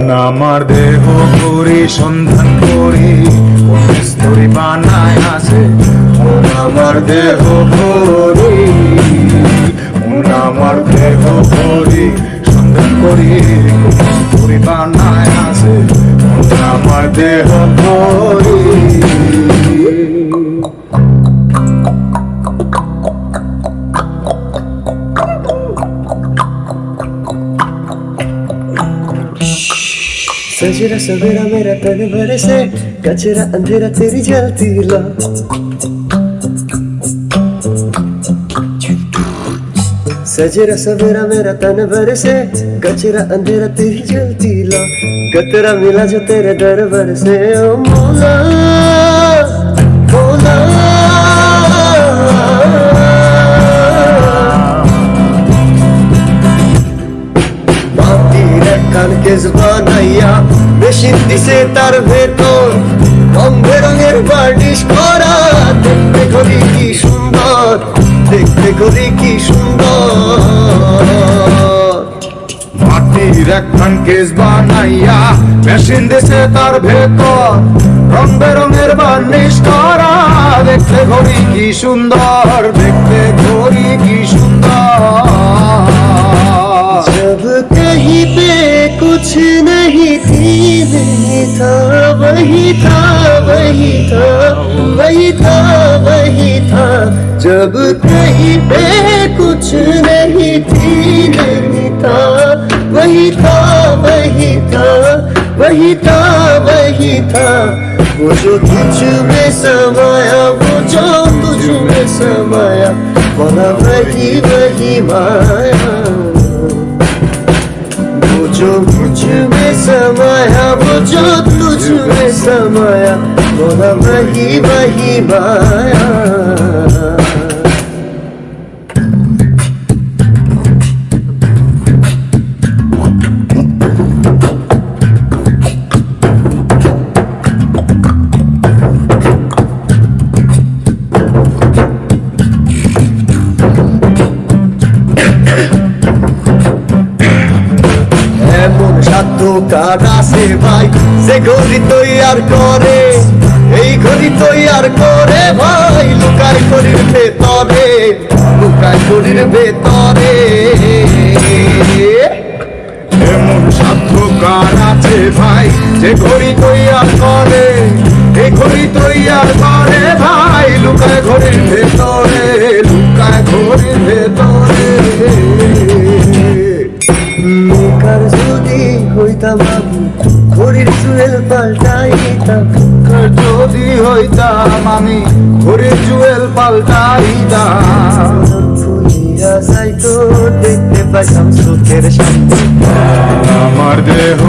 আমার দেহ করি সন্ধান করি স্তরি বানায় আছে আমার দেহ করি আমার দেহ করি সন্ধান করি স্তরি বানায় আছে আমার দেহ করি कचरा सवेरा मेरा तन भर से, कचरा अंधेरा तेरी जलती ला। सजरा सवेरा मेरा तन भर से, कचरा अंधेरा तेरी जलती ला। कतरा मिला जो तेरे दरबार से, ओ मौला मौला। कान के মেশিন দিছে তার ভেতর। রং বেরঙের বার্নিশ করা। দেখতে করি কি সুন্দর। দেখতে করি কি সুন্দর। মাটির একখান কেস বানাইয়া মেশিন দেশে তার ভেতর। রং বেরঙের বার্নিশ করা। দেখতে ঘড়ি কি সুন্দর। দেখতে ঘড়ি কি সুন্দর। था, वही था वही था वही था। जब कहीं पे कुछ नहीं थी, नहीं था। वही था वही था वही था वही था। वो जो तुझ में समाया, वो जो तुझ में समाया, वह वही वही माया। वो जो मुझमें समय बुझो तुझ में समय। बोला बही बही माया। সাধ্য আছে ভাই যে ঘড়ি তৈয়ার করে, এই ঘড়ি তৈয়ার করে ভাই লুকায় ঘড়ির ভেতরে লুকায় ঘড়ির ভেতরে। এমন সাধ্য কার আছে ভাই, যে ঘড়ি তৈয়ার করে, এ ঘড়ি তৈয়ার করে ভাই লুকায় ঘড়ির ভেতরে লুকায় ঘড়ির ভেতরে। আমি ঘড়ির জুয়েল পাল্টাইতাম যদি হইতাম আমি ঘড়ির জুয়েল পাল্টাইতাম ফুলিয়া যাইতো দেখতে পাইতাম চোখের সামনে আমার দেহ